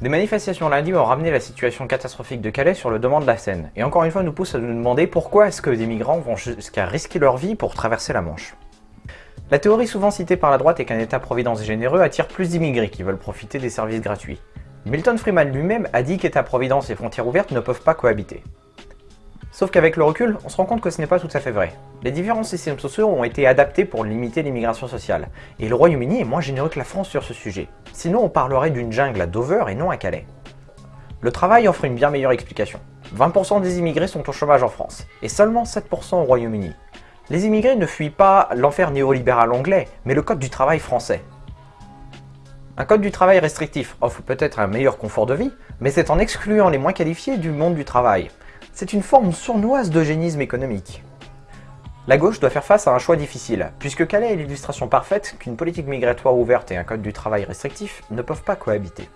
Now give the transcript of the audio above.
Des manifestations lundi ont ramené la situation catastrophique de Calais sur le devant de la scène, et encore une fois nous pousse à nous demander pourquoi est-ce que des migrants vont jusqu'à risquer leur vie pour traverser la Manche. La théorie souvent citée par la droite est qu'un État-providence généreux attire plus d'immigrés qui veulent profiter des services gratuits. Milton Freeman lui-même a dit qu'État-providence et frontières ouvertes ne peuvent pas cohabiter. Sauf qu'avec le recul, on se rend compte que ce n'est pas tout à fait vrai. Les différents systèmes sociaux ont été adaptés pour limiter l'immigration sociale, et le Royaume-Uni est moins généreux que la France sur ce sujet. Sinon on parlerait d'une jungle à Dover et non à Calais. Le travail offre une bien meilleure explication. 20% des immigrés sont au chômage en France, et seulement 7% au Royaume-Uni. Les immigrés ne fuient pas l'enfer néolibéral anglais, mais le code du travail français. Un code du travail restrictif offre peut-être un meilleur confort de vie, mais c'est en excluant les moins qualifiés du monde du travail. C'est une forme sournoise d'eugénisme économique. La gauche doit faire face à un choix difficile, puisque Calais est l'illustration parfaite qu'une politique migratoire ouverte et un code du travail restrictif ne peuvent pas cohabiter?